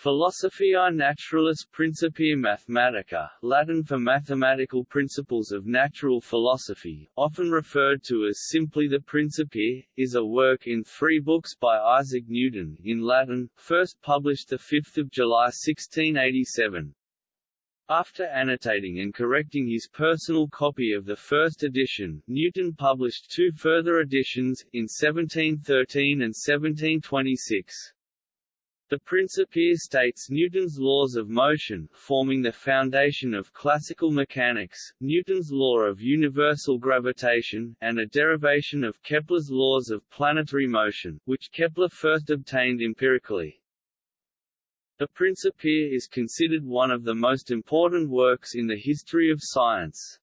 Philosophiae Naturalis Principia Mathematica, Latin for mathematical principles of natural philosophy, often referred to as simply the Principia, is a work in three books by Isaac Newton in Latin, first published 5 July 1687. After annotating and correcting his personal copy of the first edition, Newton published two further editions, in 1713 and 1726. The Principia states Newton's laws of motion, forming the foundation of classical mechanics, Newton's law of universal gravitation, and a derivation of Kepler's laws of planetary motion, which Kepler first obtained empirically. The Principia is considered one of the most important works in the history of science.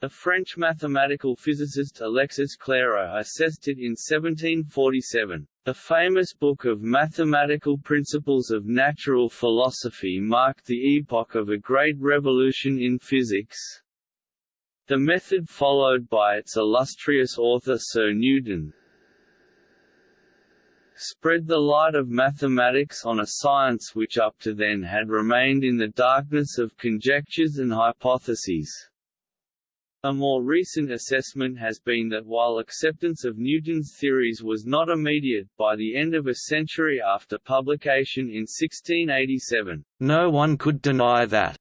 The French mathematical physicist Alexis Clairaut assessed it in 1747. The famous book of mathematical principles of natural philosophy marked the epoch of a great revolution in physics. The method followed by its illustrious author Sir Newton, spread the light of mathematics on a science which up to then had remained in the darkness of conjectures and hypotheses. A more recent assessment has been that while acceptance of Newton's theories was not immediate, by the end of a century after publication in 1687, no one could deny that,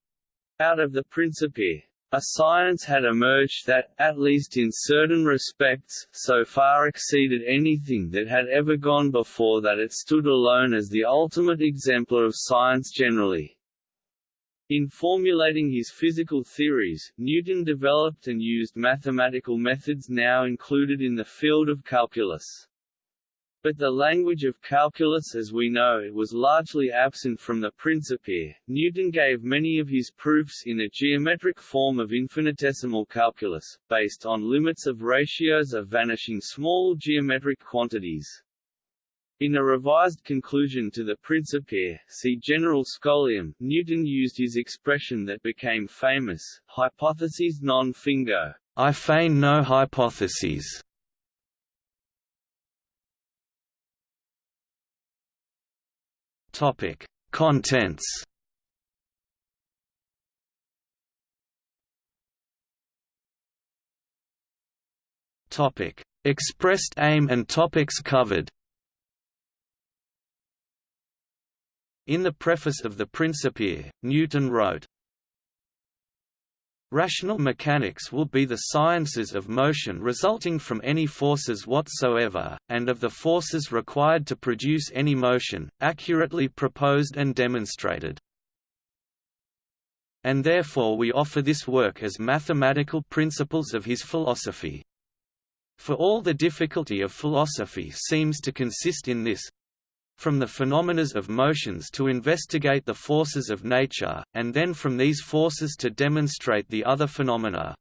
out of the Principia, a science had emerged that, at least in certain respects, so far exceeded anything that had ever gone before that it stood alone as the ultimate exemplar of science generally. In formulating his physical theories, Newton developed and used mathematical methods now included in the field of calculus. But the language of calculus as we know it was largely absent from the Principia. Newton gave many of his proofs in a geometric form of infinitesimal calculus, based on limits of ratios of vanishing small geometric quantities. In a revised conclusion to the Principia, see General Scholium, Newton used his expression that became famous, hypotheses non fingo, I feign no hypotheses. Topic: Contents. Topic: Expressed aim and topics covered. In the preface of the Principia, Newton wrote, Rational mechanics will be the sciences of motion resulting from any forces whatsoever, and of the forces required to produce any motion, accurately proposed and demonstrated. And therefore we offer this work as mathematical principles of his philosophy. For all the difficulty of philosophy seems to consist in this, from the phenomena of motions to investigate the forces of nature, and then from these forces to demonstrate the other phenomena.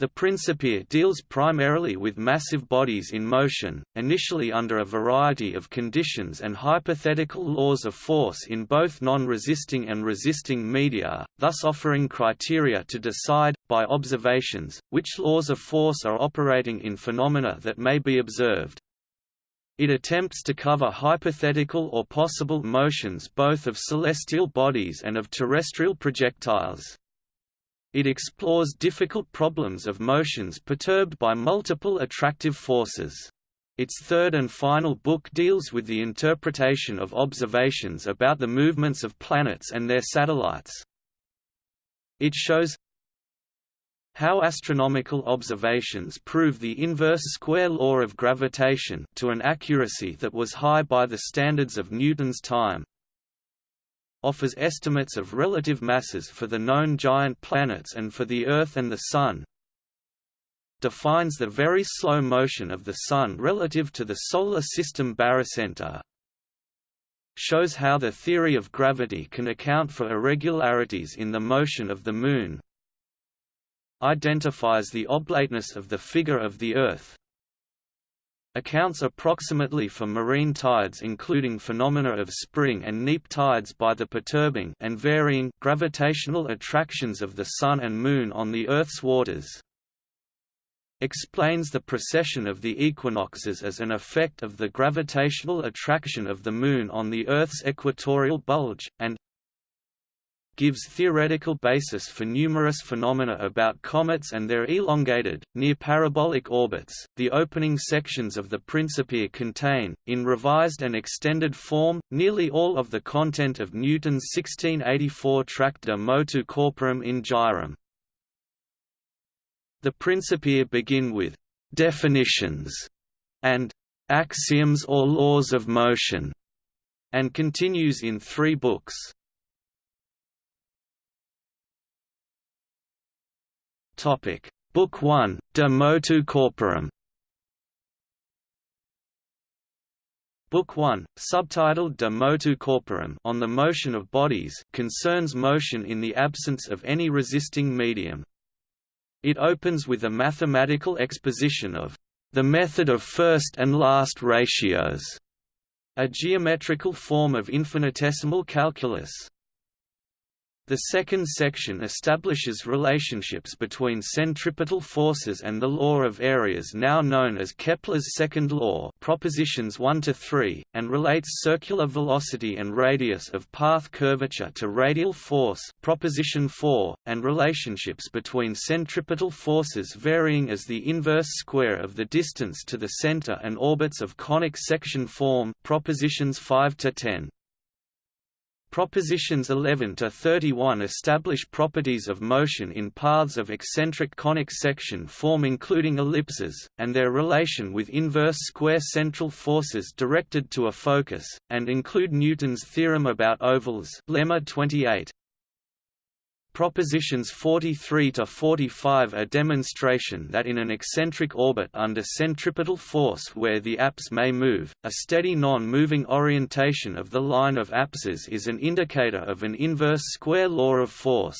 The Principia deals primarily with massive bodies in motion, initially under a variety of conditions and hypothetical laws of force in both non-resisting and resisting media, thus offering criteria to decide, by observations, which laws of force are operating in phenomena that may be observed. It attempts to cover hypothetical or possible motions both of celestial bodies and of terrestrial projectiles. It explores difficult problems of motions perturbed by multiple attractive forces. Its third and final book deals with the interpretation of observations about the movements of planets and their satellites. It shows how astronomical observations prove the inverse square law of gravitation to an accuracy that was high by the standards of Newton's time. Offers estimates of relative masses for the known giant planets and for the Earth and the Sun. Defines the very slow motion of the Sun relative to the Solar System barycenter, shows how the theory of gravity can account for irregularities in the motion of the Moon, identifies the oblateness of the figure of the Earth, accounts approximately for marine tides including phenomena of spring and neap tides by the perturbing and varying gravitational attractions of the Sun and Moon on the Earth's waters. explains the precession of the equinoxes as an effect of the gravitational attraction of the Moon on the Earth's equatorial bulge, and gives theoretical basis for numerous phenomena about comets and their elongated, near-parabolic orbits. The opening sections of the Principia contain, in revised and extended form, nearly all of the content of Newton's 1684 tract De Motu Corporum in Gyrum. The Principia begin with definitions and axioms or laws of motion, and continues in three books. Topic: Book 1, De Motu Corporum. Book 1, subtitled De Motu Corporum on the motion of bodies, concerns motion in the absence of any resisting medium. It opens with a mathematical exposition of the method of first and last ratios, a geometrical form of infinitesimal calculus. The second section establishes relationships between centripetal forces and the law of areas now known as Kepler's second law propositions 1 to 3, and relates circular velocity and radius of path curvature to radial force proposition 4, and relationships between centripetal forces varying as the inverse square of the distance to the center and orbits of conic section form propositions 5 to 10. Propositions 11 to 31 establish properties of motion in paths of eccentric conic section form including ellipses, and their relation with inverse square central forces directed to a focus, and include Newton's theorem about ovals lemma 28. Propositions 43 to 45 are demonstration that in an eccentric orbit under centripetal force where the apse may move, a steady non-moving orientation of the line of apses is an indicator of an inverse square law of force.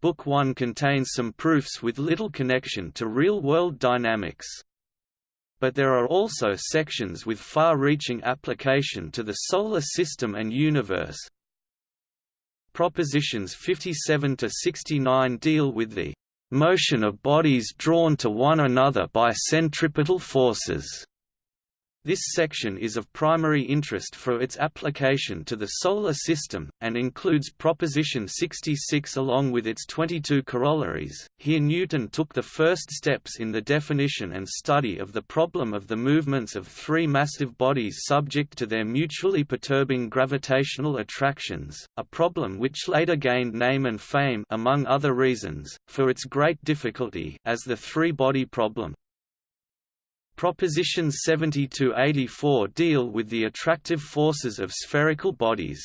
Book 1 contains some proofs with little connection to real-world dynamics. But there are also sections with far-reaching application to the Solar System and universe, Propositions 57 to 69 deal with the motion of bodies drawn to one another by centripetal forces. This section is of primary interest for its application to the Solar System, and includes Proposition 66 along with its 22 corollaries. Here Newton took the first steps in the definition and study of the problem of the movements of three massive bodies subject to their mutually perturbing gravitational attractions, a problem which later gained name and fame among other reasons, for its great difficulty as the three-body problem. Propositions 70 to 84 deal with the attractive forces of spherical bodies.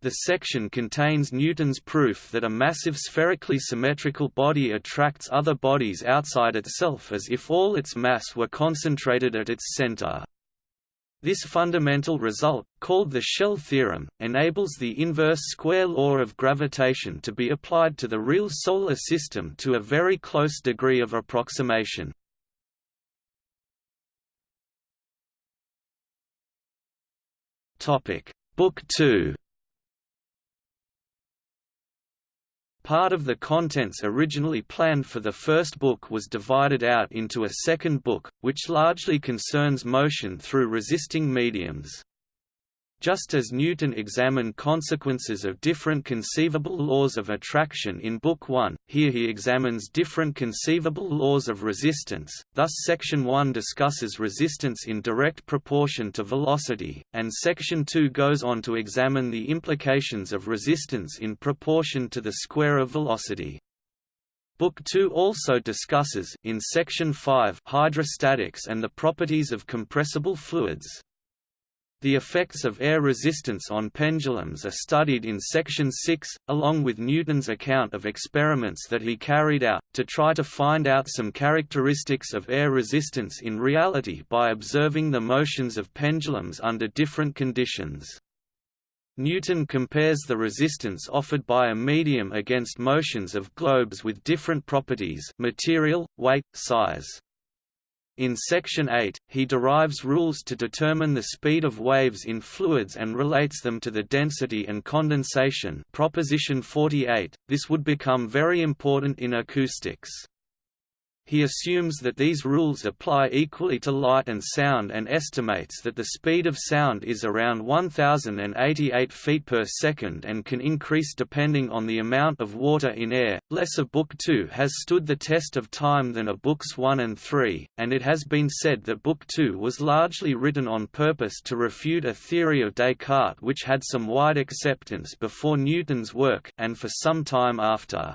The section contains Newton's proof that a massive spherically symmetrical body attracts other bodies outside itself as if all its mass were concentrated at its center. This fundamental result, called the shell theorem, enables the inverse square law of gravitation to be applied to the real Solar System to a very close degree of approximation. Topic: Book 2. Part of the contents originally planned for the first book was divided out into a second book, which largely concerns motion through resisting mediums. Just as Newton examined consequences of different conceivable laws of attraction in Book 1, here he examines different conceivable laws of resistance, thus Section 1 discusses resistance in direct proportion to velocity, and Section 2 goes on to examine the implications of resistance in proportion to the square of velocity. Book 2 also discusses in Section 5 hydrostatics and the properties of compressible fluids. The effects of air resistance on pendulums are studied in Section 6, along with Newton's account of experiments that he carried out, to try to find out some characteristics of air resistance in reality by observing the motions of pendulums under different conditions. Newton compares the resistance offered by a medium against motions of globes with different properties material, weight, size. In Section 8, he derives rules to determine the speed of waves in fluids and relates them to the density and condensation proposition 48. This would become very important in acoustics. He assumes that these rules apply equally to light and sound and estimates that the speed of sound is around 1088 feet per second and can increase depending on the amount of water in air. Less of Book 2 has stood the test of time than of Books 1 and 3, and it has been said that Book 2 was largely written on purpose to refute a theory of Descartes which had some wide acceptance before Newton's work and for some time after.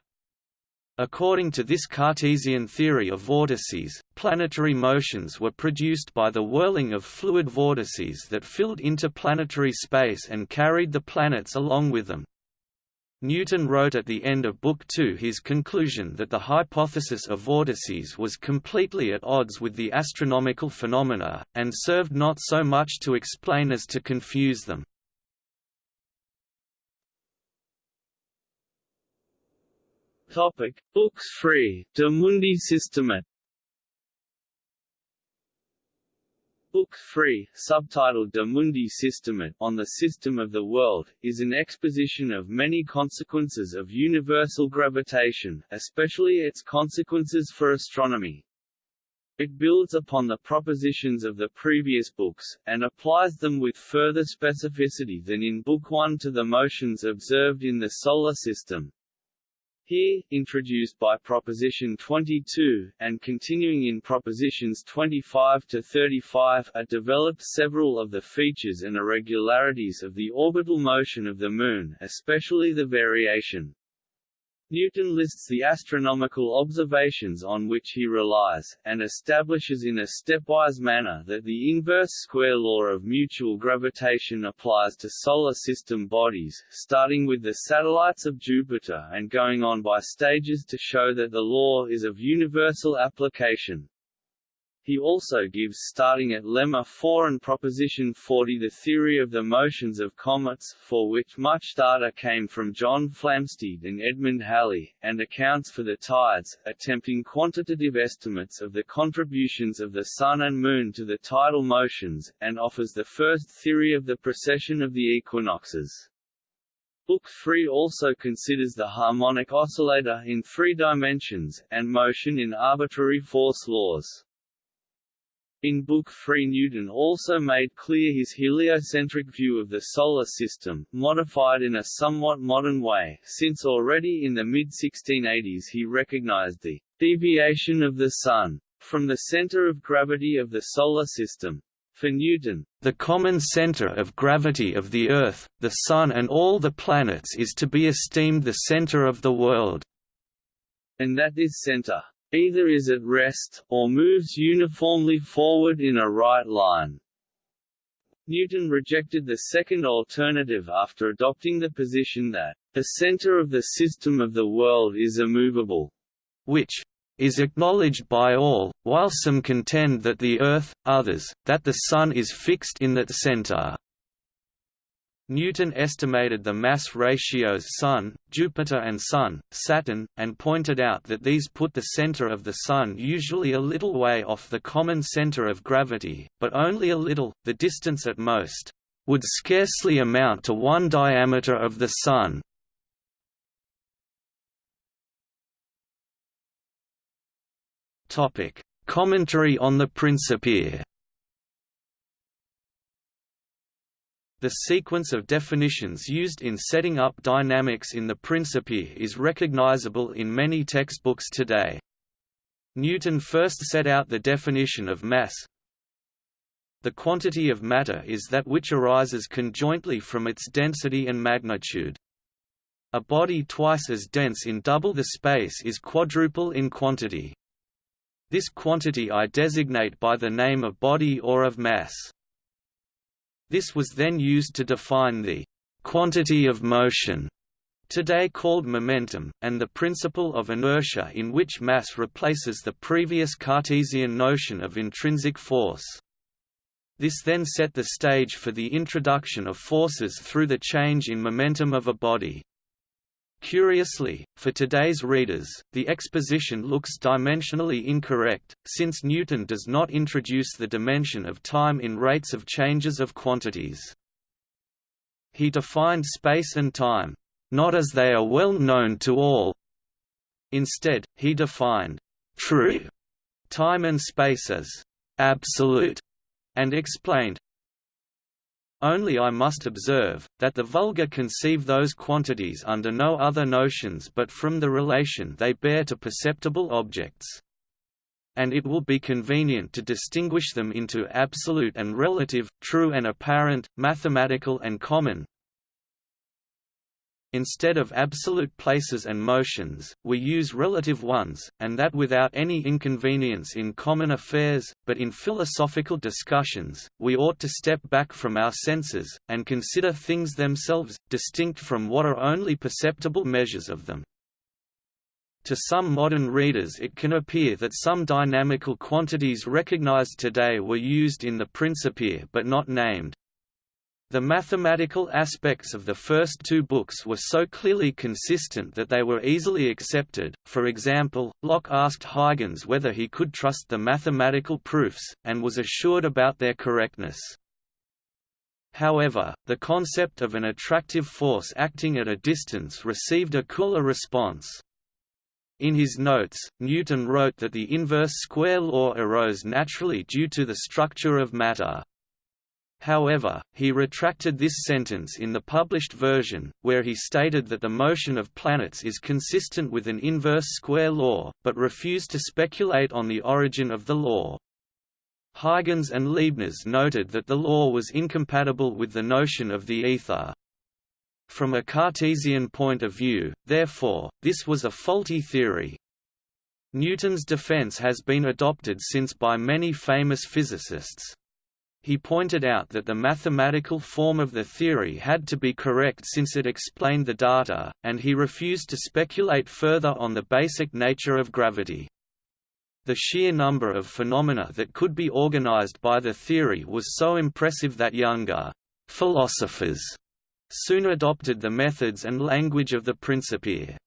According to this Cartesian theory of vortices, planetary motions were produced by the whirling of fluid vortices that filled interplanetary space and carried the planets along with them. Newton wrote at the end of Book Two his conclusion that the hypothesis of vortices was completely at odds with the astronomical phenomena, and served not so much to explain as to confuse them. Topic: Books free. De Mundi Systemate. Book 3, subtitled De Mundi Systemate on the System of the World, is an exposition of many consequences of universal gravitation, especially its consequences for astronomy. It builds upon the propositions of the previous books, and applies them with further specificity than in Book 1 to the motions observed in the Solar System. Here, introduced by Proposition 22, and continuing in Propositions 25 to 35 are developed several of the features and irregularities of the orbital motion of the Moon especially the variation, Newton lists the astronomical observations on which he relies, and establishes in a stepwise manner that the inverse square law of mutual gravitation applies to solar system bodies, starting with the satellites of Jupiter and going on by stages to show that the law is of universal application. He also gives starting at lemma 4 and proposition 40 the theory of the motions of comets, for which much data came from John Flamsteed and Edmund Halley, and accounts for the tides, attempting quantitative estimates of the contributions of the Sun and Moon to the tidal motions, and offers the first theory of the precession of the equinoxes. Book 3 also considers the harmonic oscillator in three dimensions, and motion in arbitrary force laws. In Book 3 Newton also made clear his heliocentric view of the Solar System, modified in a somewhat modern way, since already in the mid-1680s he recognized the «deviation of the Sun» from the center of gravity of the Solar System. For Newton, the common center of gravity of the Earth, the Sun and all the planets is to be esteemed the center of the world, and that this center either is at rest, or moves uniformly forward in a right line. Newton rejected the second alternative after adopting the position that, the center of the system of the world is immovable, which is acknowledged by all, while some contend that the Earth, others, that the Sun is fixed in that center. Newton estimated the mass ratios Sun, Jupiter and Sun, Saturn, and pointed out that these put the center of the Sun usually a little way off the common center of gravity, but only a little, the distance at most, would scarcely amount to one diameter of the Sun. Commentary on the Principia The sequence of definitions used in setting up dynamics in the Principia is recognizable in many textbooks today. Newton first set out the definition of mass. The quantity of matter is that which arises conjointly from its density and magnitude. A body twice as dense in double the space is quadruple in quantity. This quantity I designate by the name of body or of mass. This was then used to define the quantity of motion today called momentum, and the principle of inertia in which mass replaces the previous Cartesian notion of intrinsic force. This then set the stage for the introduction of forces through the change in momentum of a body. Curiously, for today's readers, the exposition looks dimensionally incorrect, since Newton does not introduce the dimension of time in rates of changes of quantities. He defined space and time, not as they are well known to all. Instead, he defined true time and space as absolute, and explained, only I must observe, that the vulgar conceive those quantities under no other notions but from the relation they bear to perceptible objects. And it will be convenient to distinguish them into absolute and relative, true and apparent, mathematical and common, Instead of absolute places and motions, we use relative ones, and that without any inconvenience in common affairs, but in philosophical discussions, we ought to step back from our senses, and consider things themselves, distinct from what are only perceptible measures of them. To some modern readers it can appear that some dynamical quantities recognized today were used in the Principia but not named, the mathematical aspects of the first two books were so clearly consistent that they were easily accepted, for example, Locke asked Huygens whether he could trust the mathematical proofs, and was assured about their correctness. However, the concept of an attractive force acting at a distance received a cooler response. In his notes, Newton wrote that the inverse square law arose naturally due to the structure of matter. However, he retracted this sentence in the published version, where he stated that the motion of planets is consistent with an inverse square law, but refused to speculate on the origin of the law. Huygens and Leibniz noted that the law was incompatible with the notion of the ether. From a Cartesian point of view, therefore, this was a faulty theory. Newton's defense has been adopted since by many famous physicists. He pointed out that the mathematical form of the theory had to be correct since it explained the data, and he refused to speculate further on the basic nature of gravity. The sheer number of phenomena that could be organized by the theory was so impressive that younger philosophers soon adopted the methods and language of the Principia.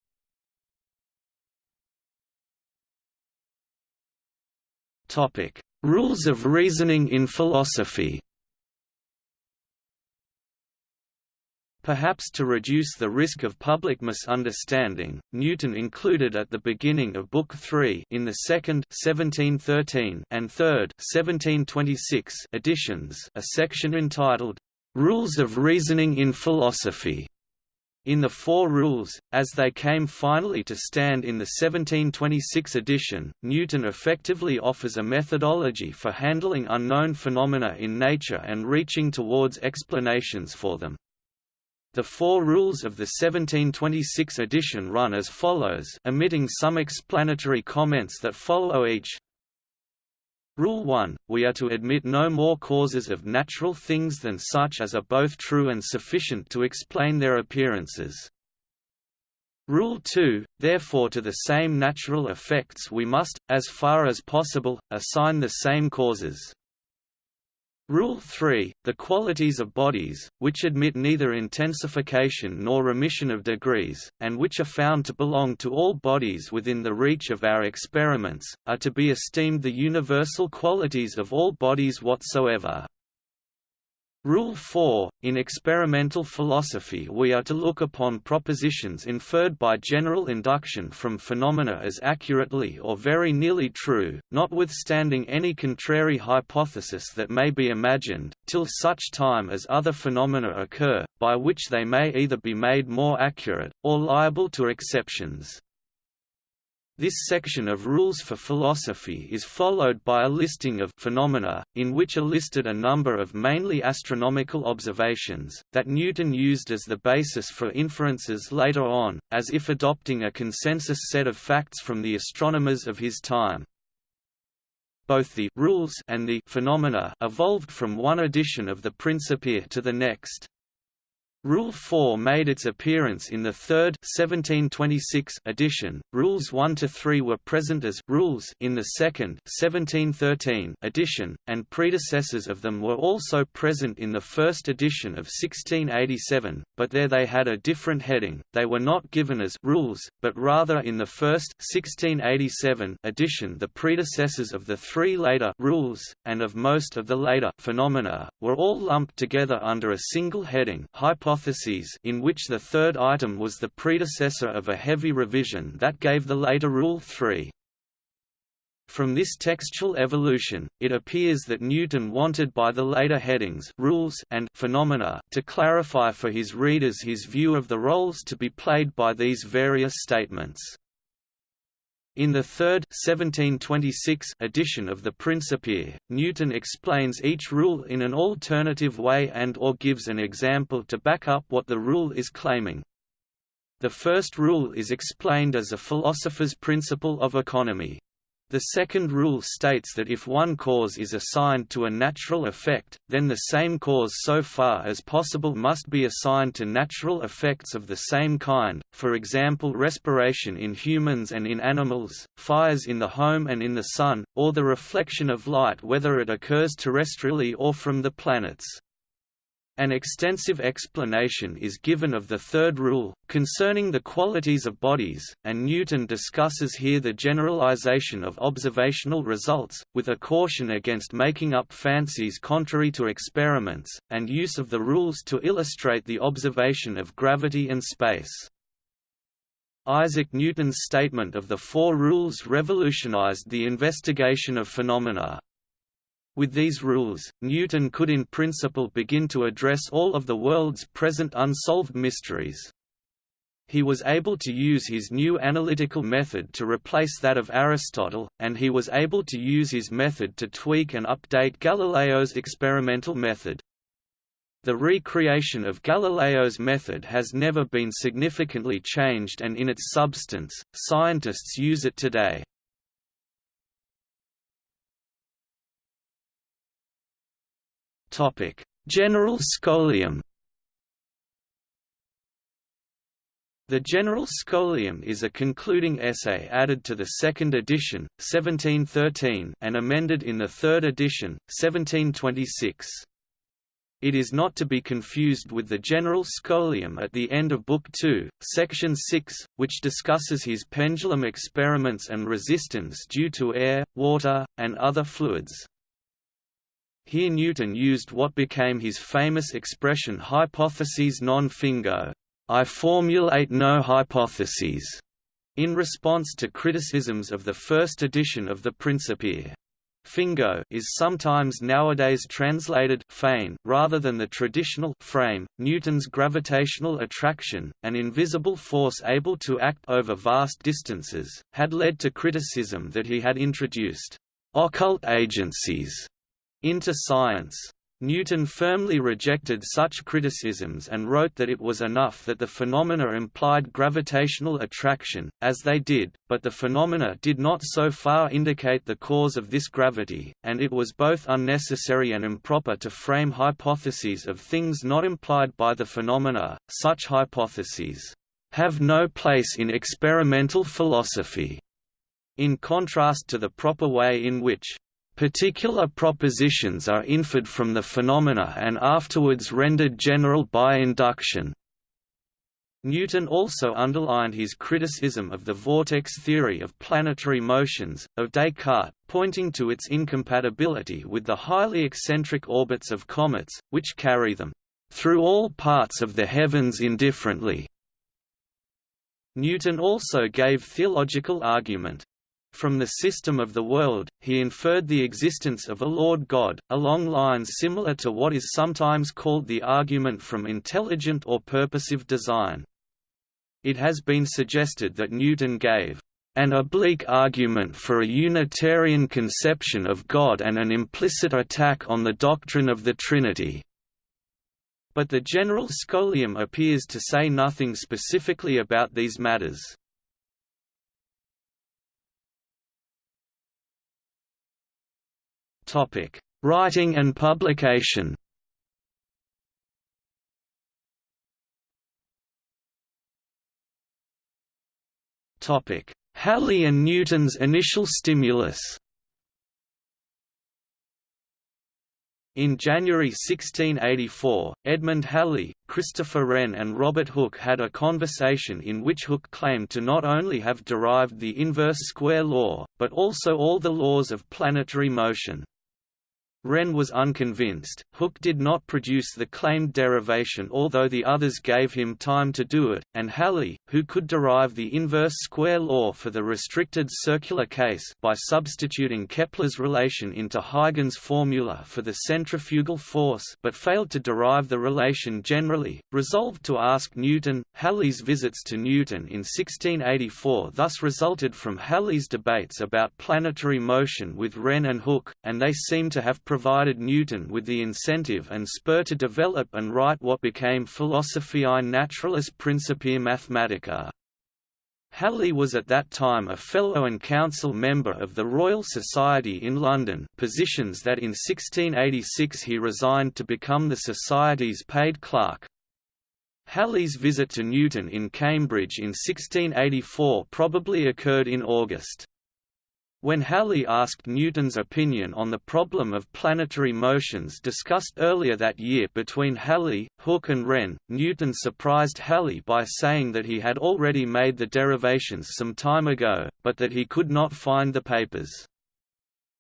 Topic: Rules of reasoning in philosophy. Perhaps to reduce the risk of public misunderstanding, Newton included at the beginning of Book 3 in the second 1713 and third 1726 editions a section entitled, "'Rules of Reasoning in Philosophy' In the Four Rules, as they came finally to stand in the 1726 edition, Newton effectively offers a methodology for handling unknown phenomena in nature and reaching towards explanations for them. The four rules of the 1726 edition run as follows omitting some explanatory comments that follow each, Rule 1, we are to admit no more causes of natural things than such as are both true and sufficient to explain their appearances. Rule 2, therefore to the same natural effects we must, as far as possible, assign the same causes. Rule 3, the qualities of bodies, which admit neither intensification nor remission of degrees, and which are found to belong to all bodies within the reach of our experiments, are to be esteemed the universal qualities of all bodies whatsoever. Rule 4 – In experimental philosophy we are to look upon propositions inferred by general induction from phenomena as accurately or very nearly true, notwithstanding any contrary hypothesis that may be imagined, till such time as other phenomena occur, by which they may either be made more accurate, or liable to exceptions. This section of Rules for Philosophy is followed by a listing of phenomena, in which are listed a number of mainly astronomical observations, that Newton used as the basis for inferences later on, as if adopting a consensus set of facts from the astronomers of his time. Both the rules and the phenomena evolved from one edition of the Principia to the next. Rule 4 made its appearance in the third 1726 edition. Rules 1 to 3 were present as rules in the second 1713 edition, and predecessors of them were also present in the first edition of 1687, but there they had a different heading. They were not given as rules, but rather in the first 1687 edition the predecessors of the three later rules and of most of the later phenomena were all lumped together under a single heading. Hypothesis hypotheses in which the third item was the predecessor of a heavy revision that gave the later Rule 3. From this textual evolution, it appears that Newton wanted by the later headings rules and phenomena to clarify for his readers his view of the roles to be played by these various statements. In the third 1726 edition of the Principia, Newton explains each rule in an alternative way and or gives an example to back up what the rule is claiming. The first rule is explained as a philosopher's principle of economy. The second rule states that if one cause is assigned to a natural effect, then the same cause so far as possible must be assigned to natural effects of the same kind, for example respiration in humans and in animals, fires in the home and in the sun, or the reflection of light whether it occurs terrestrially or from the planets. An extensive explanation is given of the third rule, concerning the qualities of bodies, and Newton discusses here the generalization of observational results, with a caution against making up fancies contrary to experiments, and use of the rules to illustrate the observation of gravity and space. Isaac Newton's statement of the four rules revolutionized the investigation of phenomena, with these rules, Newton could in principle begin to address all of the world's present unsolved mysteries. He was able to use his new analytical method to replace that of Aristotle, and he was able to use his method to tweak and update Galileo's experimental method. The recreation of Galileo's method has never been significantly changed and in its substance, scientists use it today. General scholium The General Scholium is a concluding essay added to the second edition, 1713 and amended in the third edition, 1726. It is not to be confused with the General Scholium at the end of Book 2, Section 6, which discusses his pendulum experiments and resistance due to air, water, and other fluids. Here Newton used what became his famous expression hypotheses non fingo I formulate no hypotheses, in response to criticisms of the first edition of the Principia. Fingo is sometimes nowadays translated feign rather than the traditional frame. Newton's gravitational attraction, an invisible force able to act over vast distances, had led to criticism that he had introduced occult agencies into science. Newton firmly rejected such criticisms and wrote that it was enough that the phenomena implied gravitational attraction, as they did, but the phenomena did not so far indicate the cause of this gravity, and it was both unnecessary and improper to frame hypotheses of things not implied by the phenomena. Such hypotheses have no place in experimental philosophy, in contrast to the proper way in which Particular propositions are inferred from the phenomena and afterwards rendered general by induction. Newton also underlined his criticism of the vortex theory of planetary motions, of Descartes, pointing to its incompatibility with the highly eccentric orbits of comets, which carry them through all parts of the heavens indifferently. Newton also gave theological argument. From the system of the world, he inferred the existence of a Lord God, along lines similar to what is sometimes called the argument from intelligent or purposive design. It has been suggested that Newton gave an oblique argument for a Unitarian conception of God and an implicit attack on the doctrine of the Trinity. But the general scholium appears to say nothing specifically about these matters. Writing and publication. Halley and Newton's initial stimulus. In January 1684, Edmund Halley, Christopher Wren and Robert Hooke had a conversation in which Hooke claimed to not only have derived the inverse square law, but also all the laws of planetary motion. Wren was unconvinced. Hooke did not produce the claimed derivation although the others gave him time to do it, and Halley, who could derive the inverse square law for the restricted circular case by substituting Kepler's relation into Huygens' formula for the centrifugal force but failed to derive the relation generally, resolved to ask Newton. Halley's visits to Newton in 1684 thus resulted from Halley's debates about planetary motion with Wren and Hooke, and they seem to have provided Newton with the incentive and spur to develop and write what became Philosophiae Naturalis Principia Mathematica. Halley was at that time a Fellow and Council member of the Royal Society in London positions that in 1686 he resigned to become the Society's paid clerk. Halley's visit to Newton in Cambridge in 1684 probably occurred in August. When Halley asked Newton's opinion on the problem of planetary motions discussed earlier that year between Halley, Hooke and Wren, Newton surprised Halley by saying that he had already made the derivations some time ago, but that he could not find the papers.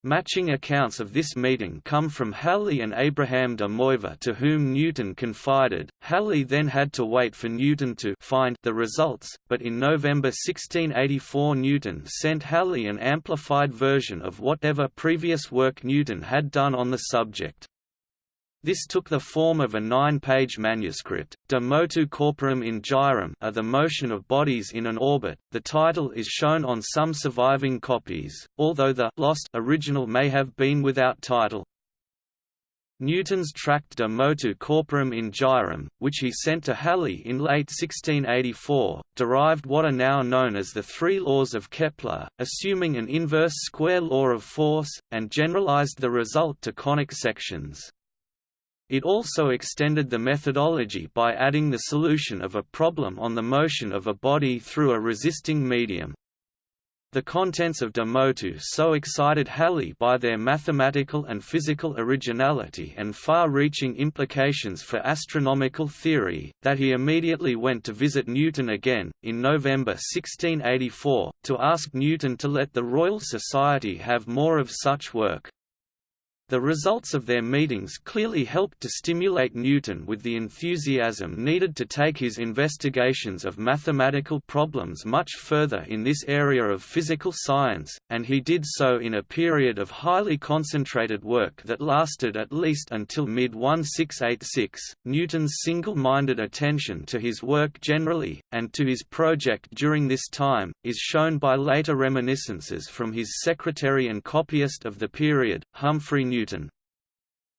Matching accounts of this meeting come from Halley and Abraham de Moivre to whom Newton confided. Halley then had to wait for Newton to find the results, but in November 1684 Newton sent Halley an amplified version of whatever previous work Newton had done on the subject. This took the form of a nine-page manuscript, De motu corporum in gyrum are the motion of bodies in an orbit. The title is shown on some surviving copies, although the lost original may have been without title. Newton's tract De motu corporum in gyrum, which he sent to Halley in late 1684, derived what are now known as the three laws of Kepler, assuming an inverse square law of force, and generalized the result to conic sections. It also extended the methodology by adding the solution of a problem on the motion of a body through a resisting medium. The contents of De Motu so excited Halley by their mathematical and physical originality and far-reaching implications for astronomical theory, that he immediately went to visit Newton again, in November 1684, to ask Newton to let the Royal Society have more of such work. The results of their meetings clearly helped to stimulate Newton with the enthusiasm needed to take his investigations of mathematical problems much further in this area of physical science, and he did so in a period of highly concentrated work that lasted at least until mid-1686. Newton's single-minded attention to his work generally, and to his project during this time, is shown by later reminiscences from his secretary and copyist of the period, Humphrey Newton.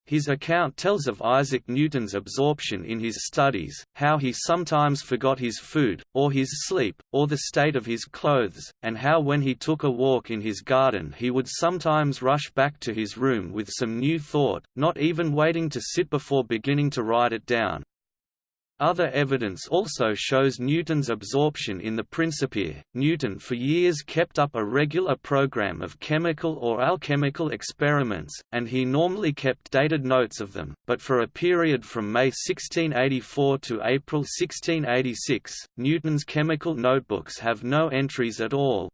His account tells of Isaac Newton's absorption in his studies, how he sometimes forgot his food, or his sleep, or the state of his clothes, and how when he took a walk in his garden he would sometimes rush back to his room with some new thought, not even waiting to sit before beginning to write it down. Other evidence also shows Newton's absorption in the Principia. Newton for years kept up a regular program of chemical or alchemical experiments, and he normally kept dated notes of them, but for a period from May 1684 to April 1686, Newton's chemical notebooks have no entries at all,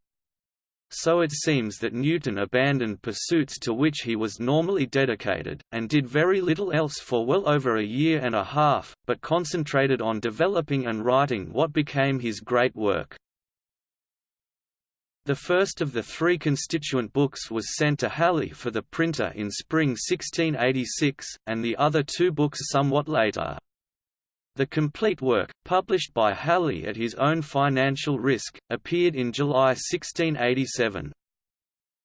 so it seems that Newton abandoned pursuits to which he was normally dedicated, and did very little else for well over a year and a half, but concentrated on developing and writing what became his great work. The first of the three constituent books was sent to Halley for the printer in spring 1686, and the other two books somewhat later. The complete work, published by Halley at his own financial risk, appeared in July 1687.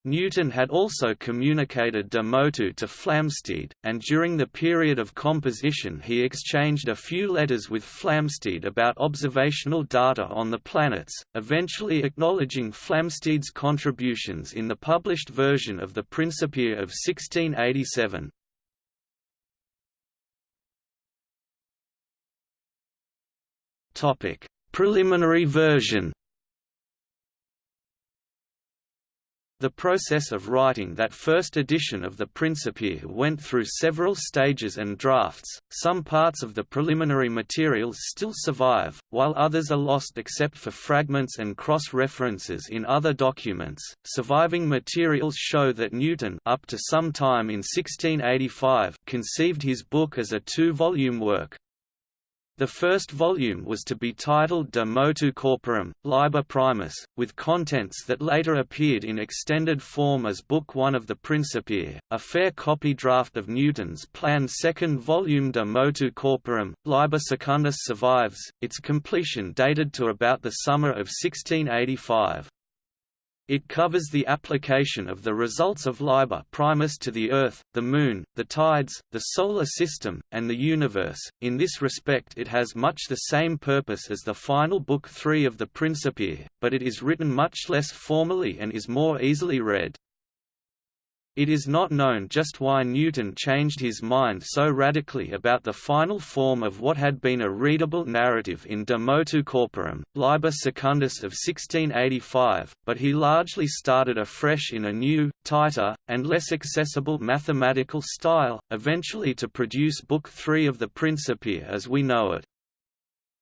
Newton had also communicated de motu to Flamsteed, and during the period of composition he exchanged a few letters with Flamsteed about observational data on the planets, eventually acknowledging Flamsteed's contributions in the published version of the Principia of 1687. Topic: Preliminary version. The process of writing that first edition of the Principia went through several stages and drafts, some parts of the preliminary materials still survive, while others are lost except for fragments and cross-references in other documents. Surviving materials show that Newton up to some time in 1685 conceived his book as a two-volume work, the first volume was to be titled De Motu Corporum, Liber Primus, with contents that later appeared in extended form as Book One of the Principia. A fair copy draft of Newton's planned second volume De Motu Corporum, Liber Secundus survives, its completion dated to about the summer of 1685. It covers the application of the results of Liber Primus to the Earth, the Moon, the tides, the Solar System, and the universe. In this respect it has much the same purpose as the final Book 3 of the Principia, but it is written much less formally and is more easily read. It is not known just why Newton changed his mind so radically about the final form of what had been a readable narrative in De Motu Corporum, Liber Secundus of 1685, but he largely started afresh in a new, tighter, and less accessible mathematical style, eventually to produce Book 3 of the Principia as we know it.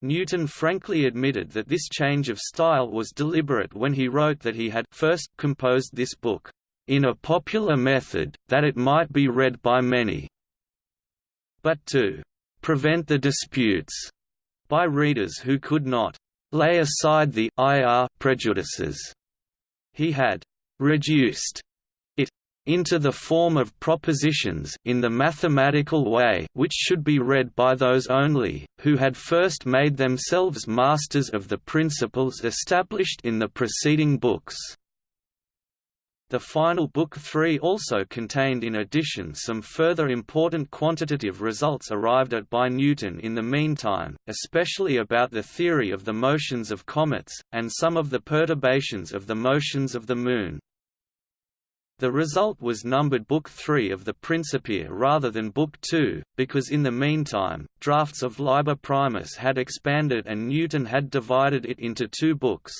Newton frankly admitted that this change of style was deliberate when he wrote that he had first composed this book in a popular method, that it might be read by many, but to prevent the disputes by readers who could not lay aside the ir prejudices. He had reduced it into the form of propositions in the mathematical way which should be read by those only, who had first made themselves masters of the principles established in the preceding books. The final Book 3 also contained in addition some further important quantitative results arrived at by Newton in the meantime, especially about the theory of the motions of comets, and some of the perturbations of the motions of the Moon. The result was numbered Book 3 of the Principia rather than Book 2, because in the meantime, drafts of Liber Primus had expanded and Newton had divided it into two books.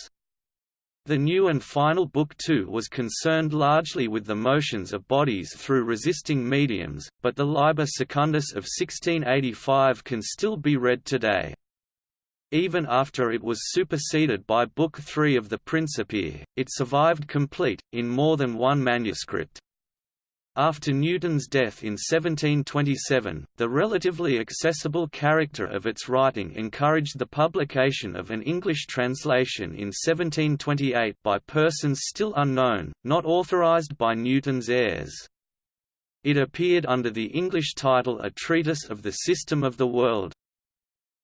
The new and final Book 2 was concerned largely with the motions of bodies through resisting mediums, but the Liber Secundus of 1685 can still be read today. Even after it was superseded by Book 3 of the Principia, it survived complete, in more than one manuscript. After Newton's death in 1727, the relatively accessible character of its writing encouraged the publication of an English translation in 1728 by persons still unknown, not authorized by Newton's heirs. It appeared under the English title A Treatise of the System of the World.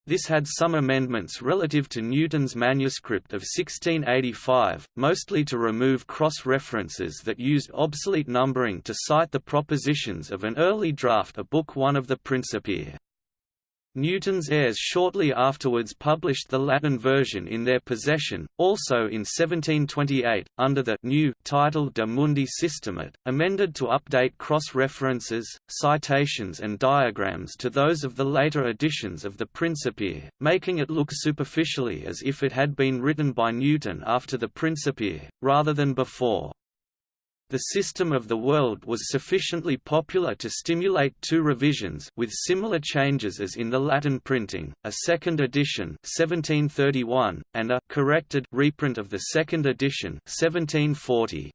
This had some amendments relative to Newton's manuscript of 1685, mostly to remove cross-references that used obsolete numbering to cite the propositions of an early draft of Book One of the Principia. Newton's heirs shortly afterwards published the Latin version in their possession, also in 1728, under the new title De Mundi Systemate, amended to update cross-references, citations and diagrams to those of the later editions of the Principia, making it look superficially as if it had been written by Newton after the Principia, rather than before. The system of the world was sufficiently popular to stimulate two revisions with similar changes as in the Latin printing, a second edition 1731, and a corrected reprint of the second edition 1740.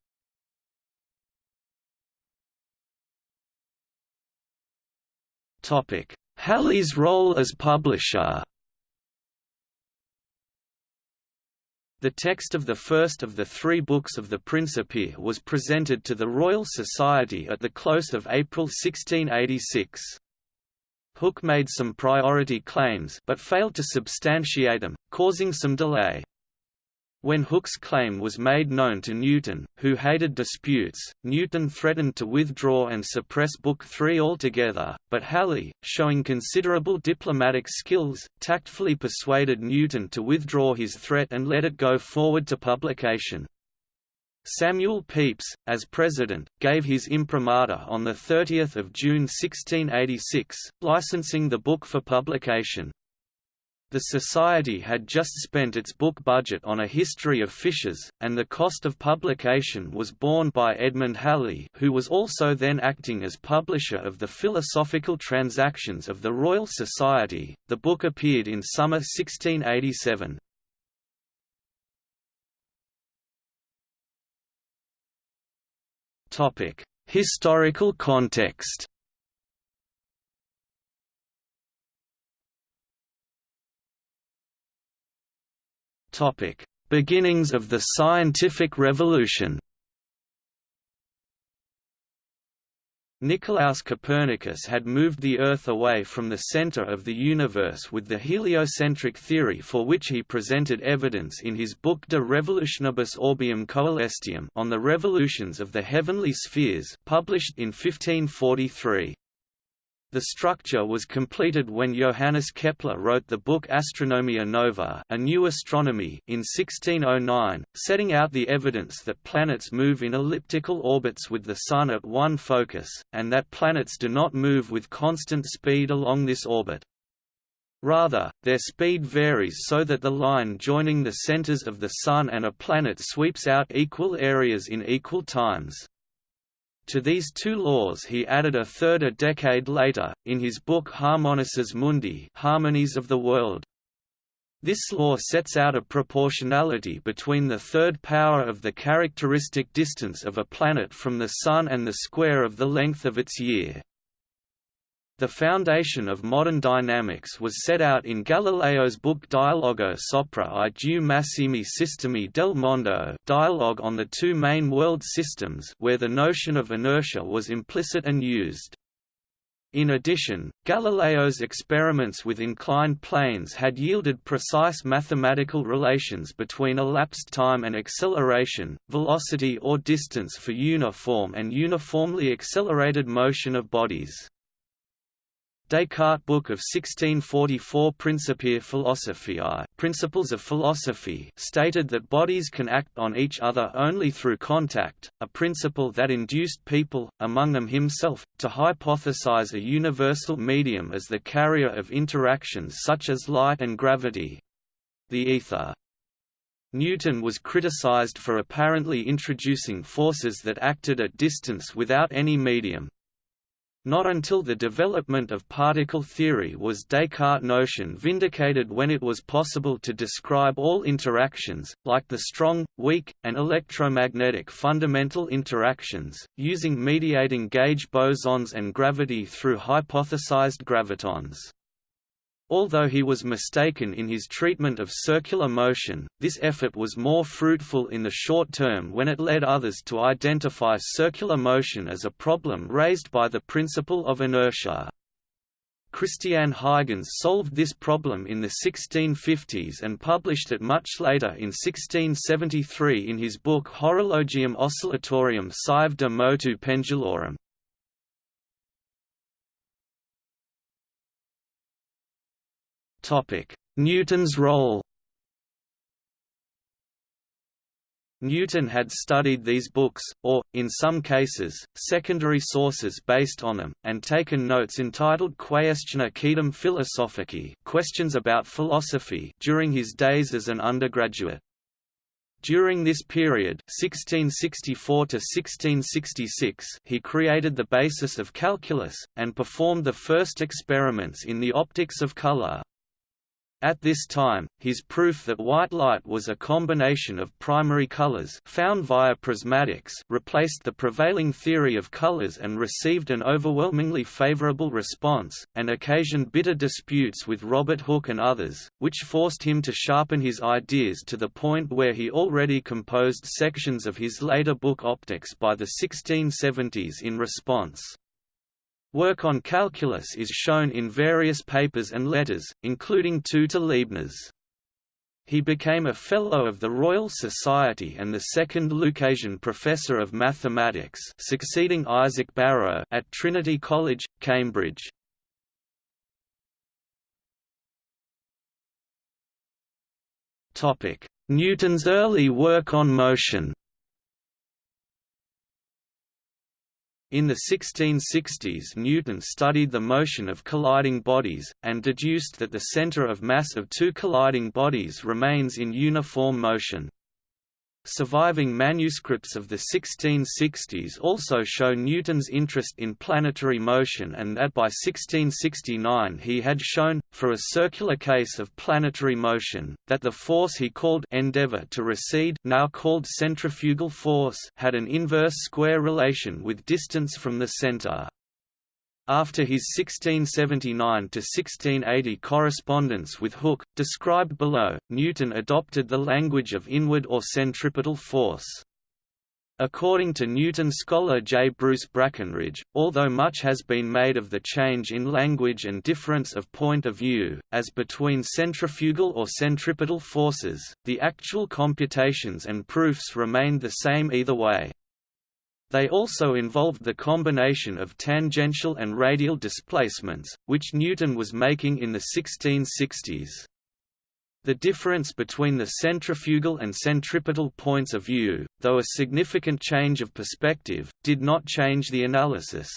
Halley's role as publisher The text of the first of the three books of the Principia was presented to the Royal Society at the close of April 1686. Hooke made some priority claims but failed to substantiate them, causing some delay. When Hooke's claim was made known to Newton, who hated disputes, Newton threatened to withdraw and suppress Book 3 altogether, but Halley, showing considerable diplomatic skills, tactfully persuaded Newton to withdraw his threat and let it go forward to publication. Samuel Pepys, as president, gave his imprimatur on 30 June 1686, licensing the book for publication. The Society had just spent its book budget on a history of fishes, and the cost of publication was borne by Edmund Halley who was also then acting as publisher of the Philosophical Transactions of the Royal Society. The book appeared in summer 1687. Historical context Beginnings of the scientific revolution Nicolaus Copernicus had moved the Earth away from the center of the universe with the heliocentric theory for which he presented evidence in his book De Revolutionibus Orbium Coelestium on the revolutions of the heavenly spheres published in 1543. The structure was completed when Johannes Kepler wrote the book Astronomia Nova A New Astronomy in 1609, setting out the evidence that planets move in elliptical orbits with the Sun at one focus, and that planets do not move with constant speed along this orbit. Rather, their speed varies so that the line joining the centers of the Sun and a planet sweeps out equal areas in equal times. To these two laws he added a third a decade later, in his book Harmonices Mundi Harmonies of the World. This law sets out a proportionality between the third power of the characteristic distance of a planet from the Sun and the square of the length of its year. The foundation of modern dynamics was set out in Galileo's book Dialogo sopra i due massimi sistemi del mondo dialogue on the two main world systems where the notion of inertia was implicit and used. In addition, Galileo's experiments with inclined planes had yielded precise mathematical relations between elapsed time and acceleration, velocity or distance for uniform and uniformly accelerated motion of bodies. Descartes' book of 1644 Principia Philosophiae Principles of Philosophy stated that bodies can act on each other only through contact, a principle that induced people, among them himself, to hypothesize a universal medium as the carrier of interactions such as light and gravity—the ether. Newton was criticized for apparently introducing forces that acted at distance without any medium, not until the development of particle theory was Descartes' notion vindicated when it was possible to describe all interactions, like the strong, weak, and electromagnetic fundamental interactions, using mediating gauge bosons and gravity through hypothesized gravitons. Although he was mistaken in his treatment of circular motion, this effort was more fruitful in the short term when it led others to identify circular motion as a problem raised by the principle of inertia. Christian Huygens solved this problem in the 1650s and published it much later in 1673 in his book Horologium Oscillatorium sive de motu pendulorum. Newton's role Newton had studied these books, or, in some cases, secondary sources based on them, and taken notes entitled Quaestiones Quaedam Philosophicae questions about philosophy during his days as an undergraduate. During this period 1664 1666, he created the basis of calculus, and performed the first experiments in the optics of color. At this time, his proof that white light was a combination of primary colors found via prismatics replaced the prevailing theory of colors and received an overwhelmingly favorable response, and occasioned bitter disputes with Robert Hooke and others, which forced him to sharpen his ideas to the point where he already composed sections of his later book Opticks by the 1670s in response. Work on calculus is shown in various papers and letters, including two to Leibniz. He became a Fellow of the Royal Society and the second Lucasian Professor of Mathematics succeeding Isaac Barrow at Trinity College, Cambridge. Newton's early work on motion In the 1660s Newton studied the motion of colliding bodies, and deduced that the center of mass of two colliding bodies remains in uniform motion. Surviving manuscripts of the 1660s also show Newton's interest in planetary motion and that by 1669 he had shown, for a circular case of planetary motion, that the force he called endeavor to recede now called centrifugal force had an inverse square relation with distance from the center. After his 1679–1680 correspondence with Hooke, described below, Newton adopted the language of inward or centripetal force. According to Newton scholar J. Bruce Brackenridge, although much has been made of the change in language and difference of point of view, as between centrifugal or centripetal forces, the actual computations and proofs remained the same either way. They also involved the combination of tangential and radial displacements, which Newton was making in the 1660s. The difference between the centrifugal and centripetal points of view, though a significant change of perspective, did not change the analysis.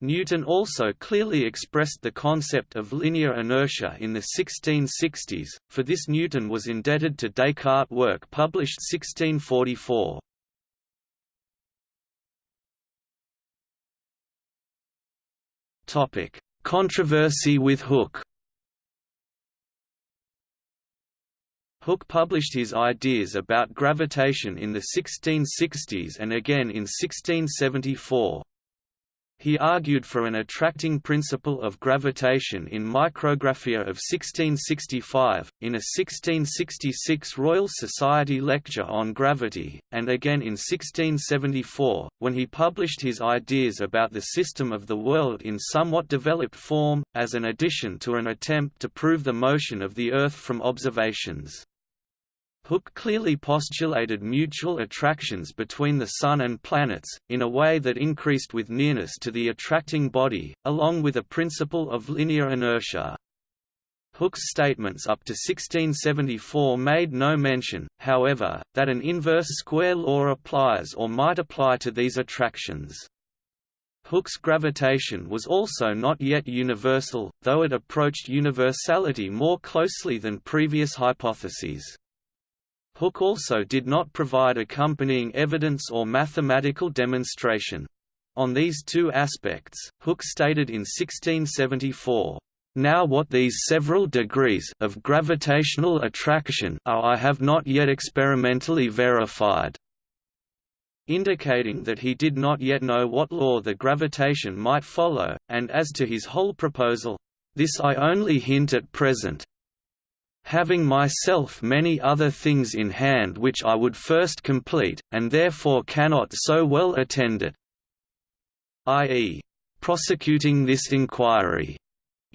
Newton also clearly expressed the concept of linear inertia in the 1660s, for this Newton was indebted to Descartes' work published 1644. Topic: Controversy with Hooke. Hooke published his ideas about gravitation in the 1660s and again in 1674. He argued for an attracting principle of gravitation in Micrographia of 1665, in a 1666 Royal Society lecture on gravity, and again in 1674, when he published his ideas about the system of the world in somewhat developed form, as an addition to an attempt to prove the motion of the Earth from observations. Hooke clearly postulated mutual attractions between the Sun and planets, in a way that increased with nearness to the attracting body, along with a principle of linear inertia. Hooke's statements up to 1674 made no mention, however, that an inverse square law applies or might apply to these attractions. Hooke's gravitation was also not yet universal, though it approached universality more closely than previous hypotheses. Hooke also did not provide accompanying evidence or mathematical demonstration. On these two aspects, Hooke stated in 1674, now what these several degrees of gravitational attraction are I have not yet experimentally verified indicating that he did not yet know what law the gravitation might follow, and as to his whole proposal, this I only hint at present, having myself many other things in hand which I would first complete, and therefore cannot so well attend it i.e., prosecuting this inquiry.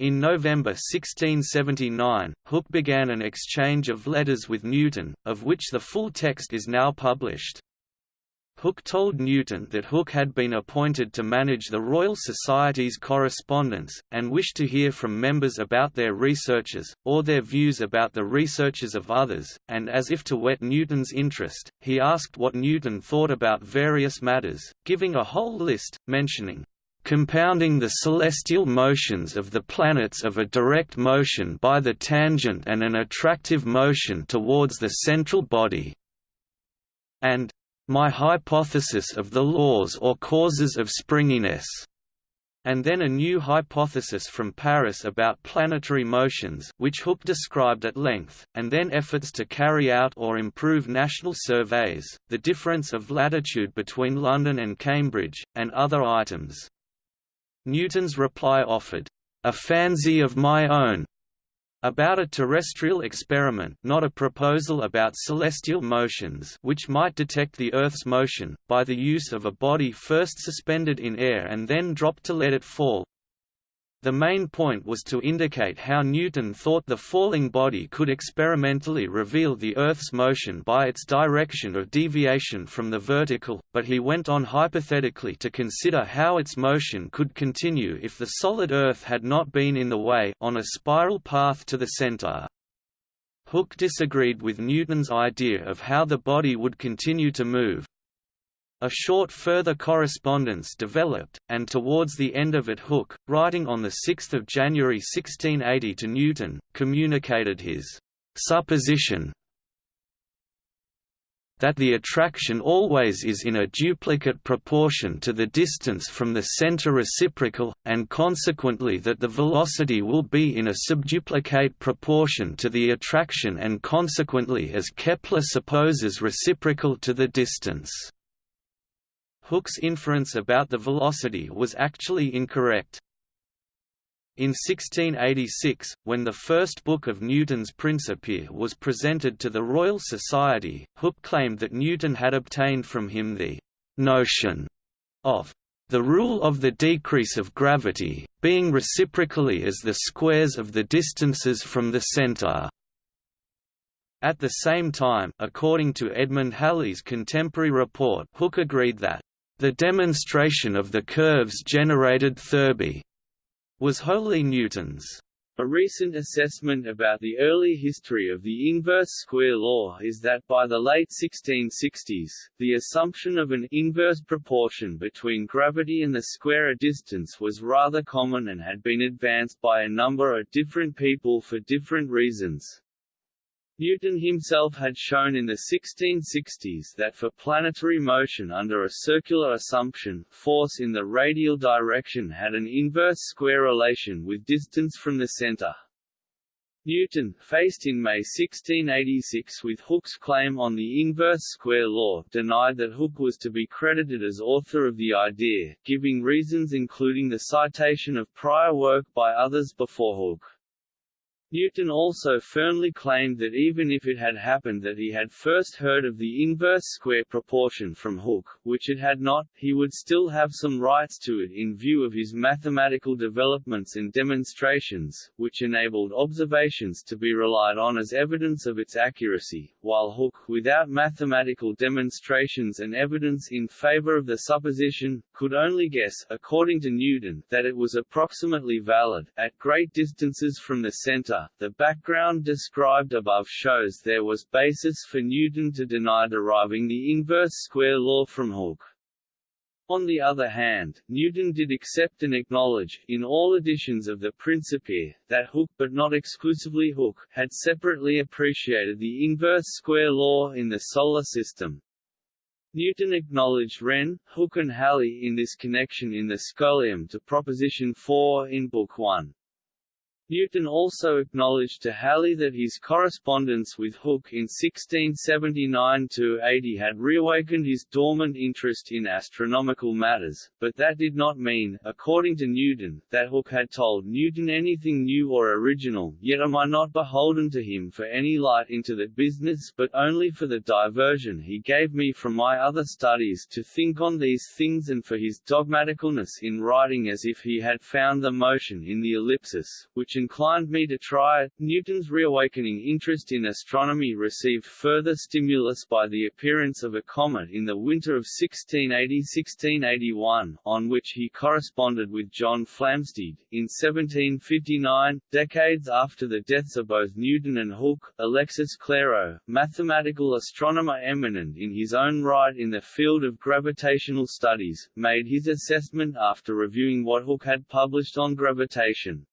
In November 1679, Hooke began an exchange of letters with Newton, of which the full text is now published. Hooke told Newton that Hooke had been appointed to manage the Royal Society's correspondence, and wished to hear from members about their researches, or their views about the researches of others, and as if to whet Newton's interest, he asked what Newton thought about various matters, giving a whole list, mentioning compounding the celestial motions of the planets of a direct motion by the tangent and an attractive motion towards the central body, and my hypothesis of the laws or causes of springiness, and then a new hypothesis from Paris about planetary motions which Hooke described at length, and then efforts to carry out or improve national surveys, the difference of latitude between London and Cambridge, and other items. Newton's reply offered, "...a fancy of my own, about a terrestrial experiment not a proposal about celestial motions which might detect the Earth's motion, by the use of a body first suspended in air and then dropped to let it fall, the main point was to indicate how Newton thought the falling body could experimentally reveal the Earth's motion by its direction of deviation from the vertical, but he went on hypothetically to consider how its motion could continue if the solid Earth had not been in the way on a spiral path to the center. Hooke disagreed with Newton's idea of how the body would continue to move, A short further correspondence developed, and towards the end of it Hooke, writing on 6 January 1680 to Newton, communicated his «supposition that the attraction always is in a duplicate proportion to the distance from the center reciprocal, and consequently that the velocity will be in a subduplicate proportion to the attraction and consequently as Kepler supposes reciprocal to the distance. Hooke's inference about the velocity was actually incorrect. In 1686, when the first book of Newton's Principia was presented to the Royal Society, Hooke claimed that Newton had obtained from him the «notion» of the rule of the decrease of gravity, being reciprocally as the squares of the distances from the centre. At the same time, according to Edmund Halley's contemporary report Hooke agreed that, "...the demonstration of the curves generated Thurby was wholly Newton's. A recent assessment about the early history of the inverse square law is that by the late 1660s, the assumption of an inverse proportion between gravity and the square of distance was rather common and had been advanced by a number of different people for different reasons. Newton himself had shown in the 1660s that for planetary motion under a circular assumption, force in the radial direction had an inverse square relation with distance from the center. Newton, faced in May 1686 with Hooke's claim on the inverse square law, denied that Hooke was to be credited as author of the idea, giving reasons including the citation of prior work by others before Hooke. Newton also firmly claimed that even if it had happened that he had first heard of the inverse square proportion from Hooke, which it had not, he would still have some rights to it in view of his mathematical developments and demonstrations, which enabled observations to be relied on as evidence of its accuracy, while Hooke, without mathematical demonstrations and evidence in favor of the supposition, could only guess, according to Newton, that it was approximately valid, at great distances from the center the background described above shows there was basis for Newton to deny deriving the inverse square law from Hooke. On the other hand, Newton did accept and acknowledge, in all editions of the Principia, that Hooke but not exclusively Hooke, had separately appreciated the inverse square law in the Solar System. Newton acknowledged Wren, Hooke and Halley in this connection in the Scholium to Proposition 4 in Book 1. Newton also acknowledged to Halley that his correspondence with Hooke in 1679–80 had reawakened his dormant interest in astronomical matters, but that did not mean, according to Newton, that Hooke had told Newton anything new or original, yet am I not beholden to him for any light into that business but only for the diversion he gave me from my other studies to think on these things and for his dogmaticalness in writing as if he had found the motion in the ellipsis, which inclined me to try it. Newton's reawakening interest in astronomy received further stimulus by the appearance of a comet in the winter of 1680–1681, on which he corresponded with John Flamsteed. In 1759, decades after the deaths of both Newton and Hooke, Alexis Clairaut, mathematical astronomer eminent in his own right in the field of gravitational studies, made his assessment after reviewing what Hooke had published on gravitation.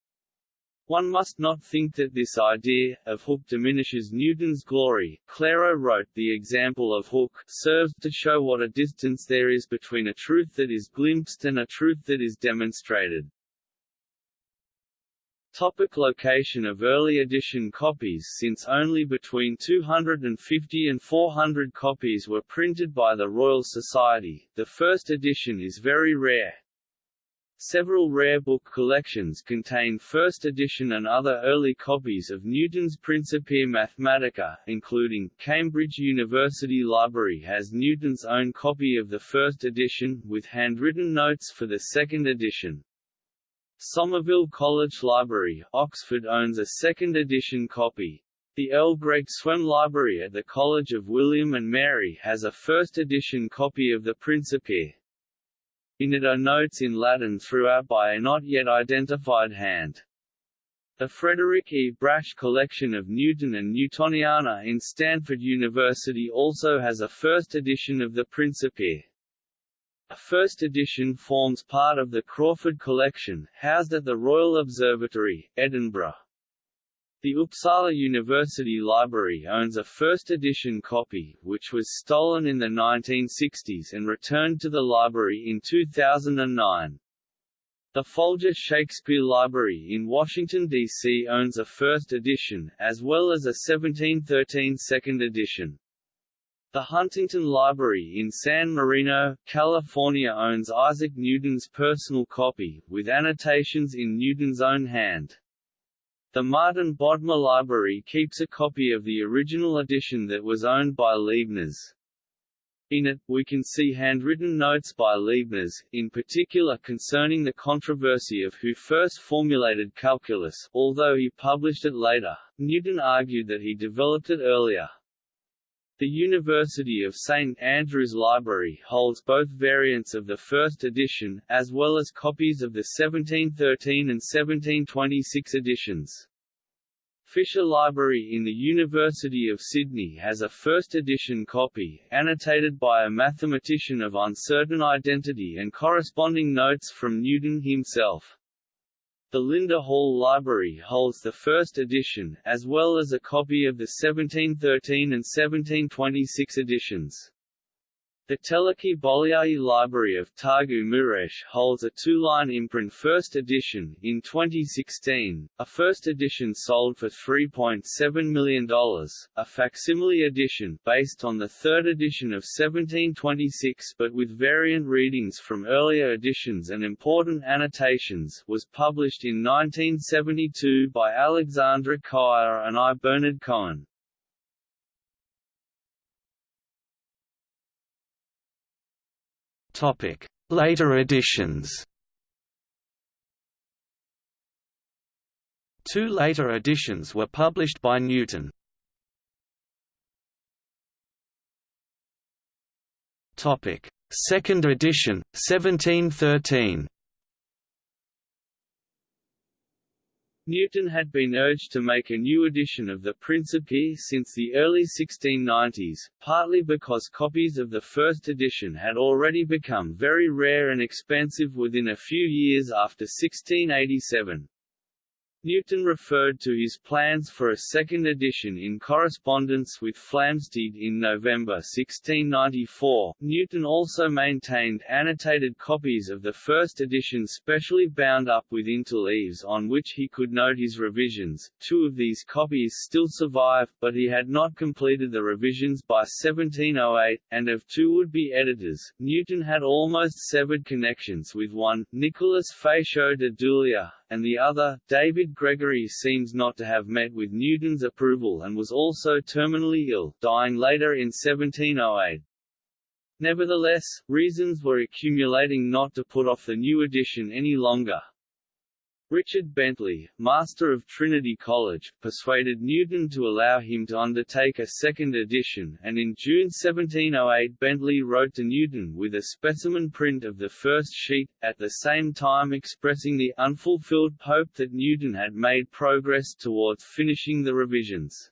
One must not think that this idea, of Hooke diminishes Newton's glory. Clairaut wrote, The example of Hooke serves to show what a distance there is between a truth that is glimpsed and a truth that is demonstrated. Topic location of early edition copies Since only between 250 and 400 copies were printed by the Royal Society, the first edition is very rare, Several rare book collections contain first edition and other early copies of Newton's Principia Mathematica, including, Cambridge University Library has Newton's own copy of the first edition, with handwritten notes for the second edition. Somerville College Library, Oxford owns a second edition copy. The Earl Gregg Swem Library at the College of William and Mary has a first edition copy of the Principia. In it are notes in Latin throughout by a not yet identified hand. The Frederick E. Brasch collection of Newton and Newtoniana in Stanford University also has a first edition of the Principia. A first edition forms part of the Crawford Collection, housed at the Royal Observatory, Edinburgh. The Uppsala University Library owns a first edition copy, which was stolen in the 1960s and returned to the library in 2009. The Folger Shakespeare Library in Washington, D.C. owns a first edition, as well as a 1713 second edition. The Huntington Library in San Marino, California owns Isaac Newton's personal copy, with annotations in Newton's own hand. The Martin Bodmer Library keeps a copy of the original edition that was owned by Leibniz. In it, we can see handwritten notes by Leibniz, in particular concerning the controversy of who first formulated calculus, although he published it later. Newton argued that he developed it earlier. The University of St Andrews Library holds both variants of the first edition, as well as copies of the 1713 and 1726 editions. Fisher Library in the University of Sydney has a first edition copy, annotated by a mathematician of uncertain identity and corresponding notes from Newton himself. The Linda Hall Library holds the first edition, as well as a copy of the 1713 and 1726 editions. The Teleki Bolyai Library of Târgu Mureș holds a two-line imprint first edition. In 2016, a first edition sold for $3.7 million. A facsimile edition, based on the third edition of 1726 but with variant readings from earlier editions and important annotations, was published in 1972 by Alexandre Koyré and I. Bernard Cohen. Later editions. Two later editions were published by Newton. Second edition, 1713. Newton had been urged to make a new edition of the Principia since the early 1690s, partly because copies of the first edition had already become very rare and expensive within a few years after 1687. Newton referred to his plans for a second edition in correspondence with Flamsteed in November 1694. Newton also maintained annotated copies of the first edition specially bound up with interleaves on which he could note his revisions. Two of these copies still survive, but he had not completed the revisions by 1708, and of two would-be editors, Newton had almost severed connections with one, Nicholas Fatio de Duillier, and the other, David Gregory seems not to have met with Newton's approval and was also terminally ill, dying later in 1708. Nevertheless, reasons were accumulating not to put off the new edition any longer. Richard Bentley, master of Trinity College, persuaded Newton to allow him to undertake a second edition, and in June 1708 Bentley wrote to Newton with a specimen print of the first sheet, at the same time expressing the unfulfilled hope that Newton had made progress towards finishing the revisions.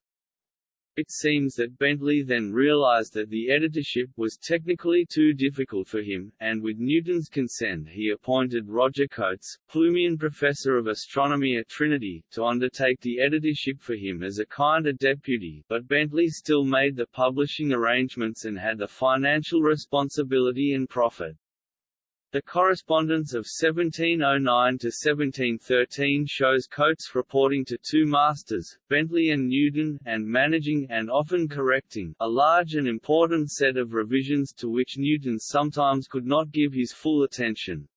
It seems that Bentley then realized that the editorship was technically too difficult for him, and with Newton's consent he appointed Roger Cotes, Plumian Professor of Astronomy at Trinity, to undertake the editorship for him as a kind of deputy, but Bentley still made the publishing arrangements and had the financial responsibility and profit. The correspondence of 1709 to 1713 shows Cotes reporting to two masters, Bentley and Newton, and managing and often correcting a large and important set of revisions to which Newton sometimes could not give his full attention.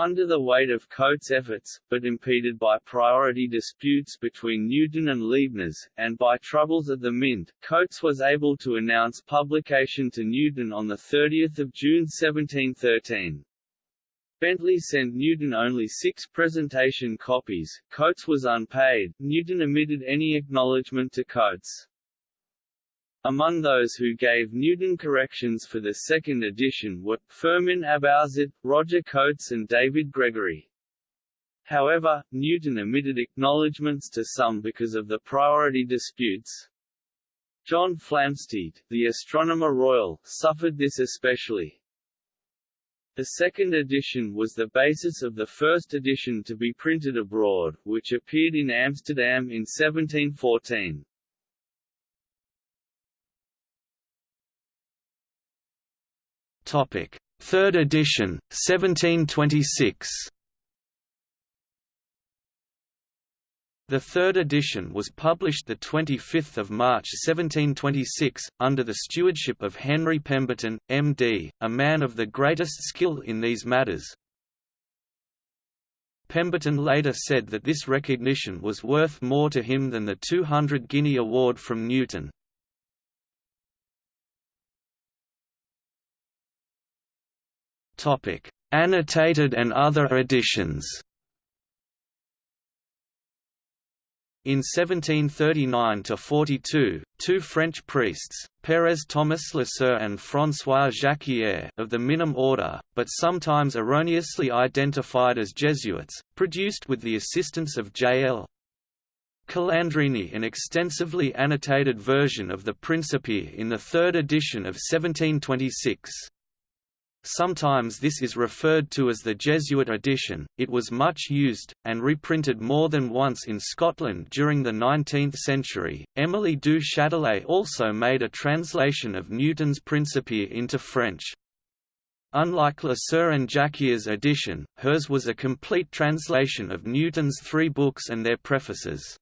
Under the weight of Cotes' efforts, but impeded by priority disputes between Newton and Leibniz, and by troubles at the Mint, Cotes was able to announce publication to Newton on 30 June 1713. Bentley sent Newton only six presentation copies, Cotes was unpaid, Newton omitted any acknowledgement to Cotes. Among those who gave Newton corrections for the second edition were, Firmin Abauzit, Roger Cotes and David Gregory. However, Newton omitted acknowledgements to some because of the priority disputes. John Flamsteed, the Astronomer Royal, suffered this especially. The second edition was the basis of the first edition to be printed abroad, which appeared in Amsterdam in 1714. Topic: Third edition, 1726. The third edition was published 25 March 1726, under the stewardship of Henry Pemberton, M.D., a man of the greatest skill in these matters. Pemberton later said that this recognition was worth more to him than the 200 guinea award from Newton. Annotated and other editions In 1739–42, two French priests, Père Thomas Lesueur and François Jacquier of the Minim order, but sometimes erroneously identified as Jesuits, produced with the assistance of J.L. Calandrini an extensively annotated version of the Principia in the third edition of 1726. Sometimes this is referred to as the Jesuit edition. It was much used, and reprinted more than once in Scotland during the 19th century. Émilie du Châtelet also made a translation of Newton's Principia into French. Unlike Lesueur and Jacquier's edition, hers was a complete translation of Newton's three books and their prefaces.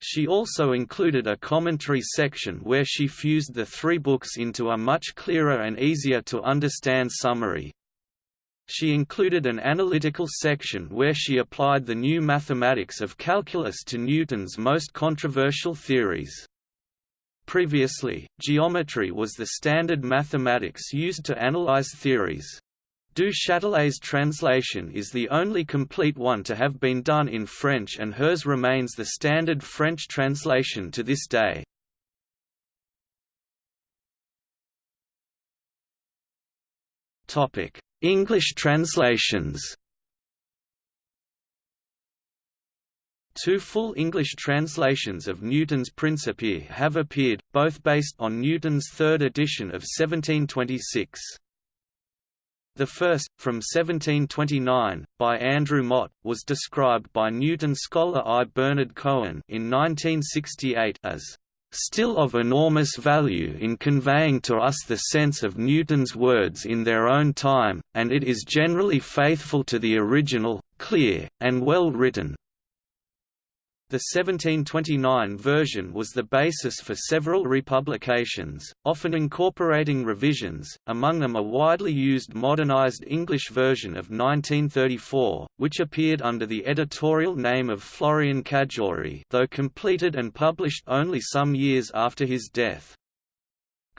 She also included a commentary section where she fused the three books into a much clearer and easier to understand summary. She included an analytical section where she applied the new mathematics of calculus to Newton's most controversial theories. Previously, geometry was the standard mathematics used to analyze theories. Du Châtelet's translation is the only complete one to have been done in French and hers remains the standard French translation to this day. English translations Two full English translations of Newton's Principia have appeared, both based on Newton's third edition of 1726. The first, from 1729, by Andrew Motte, was described by Newton scholar I. Bernard Cohen in 1968 as still of enormous value in conveying to us the sense of Newton's words in their own time, and it is generally faithful to the original, clear, and well written. The 1729 version was the basis for several republications, often incorporating revisions, among them a widely used modernized English version of 1934, which appeared under the editorial name of Florian Cajori though completed and published only some years after his death.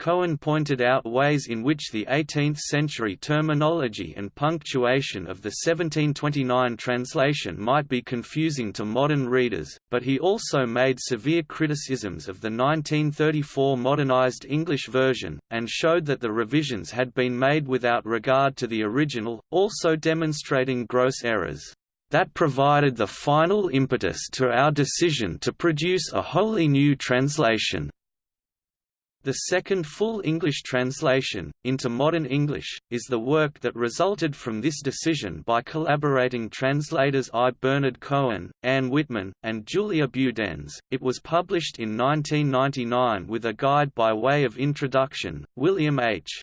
Cohen pointed out ways in which the 18th-century terminology and punctuation of the 1729 translation might be confusing to modern readers, but he also made severe criticisms of the 1934 modernized English version, and showed that the revisions had been made without regard to the original, also demonstrating gross errors that provided the final impetus to our decision to produce a wholly new translation. The second full English translation, into modern English, is the work that resulted from this decision by collaborating translators I. Bernard Cohen, Anne Whitman, and Julia Budenz. It was published in 1999 with a guide by way of introduction. William H.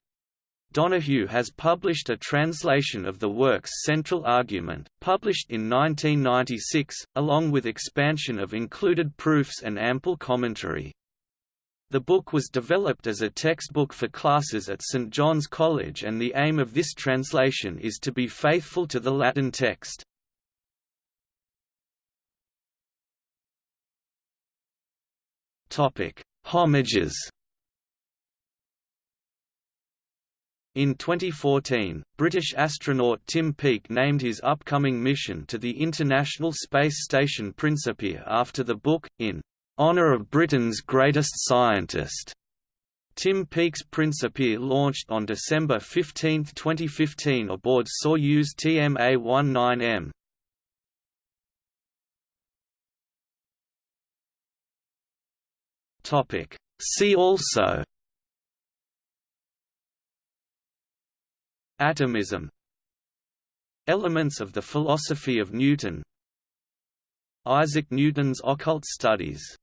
Donahue has published a translation of the work's central argument, published in 1996, along with expansion of included proofs and ample commentary. The book was developed as a textbook for classes at St. John's College and the aim of this translation is to be faithful to the Latin text. Homages In 2014, British astronaut Tim Peake named his upcoming mission to the International Space Station Principia after the book, in Honour of Britain's Greatest Scientist. Tim Peake's Principia launched on December 15, 2015 aboard Soyuz TMA-19M. See also. Atomism. Elements of the philosophy of Newton. Isaac Newton's occult studies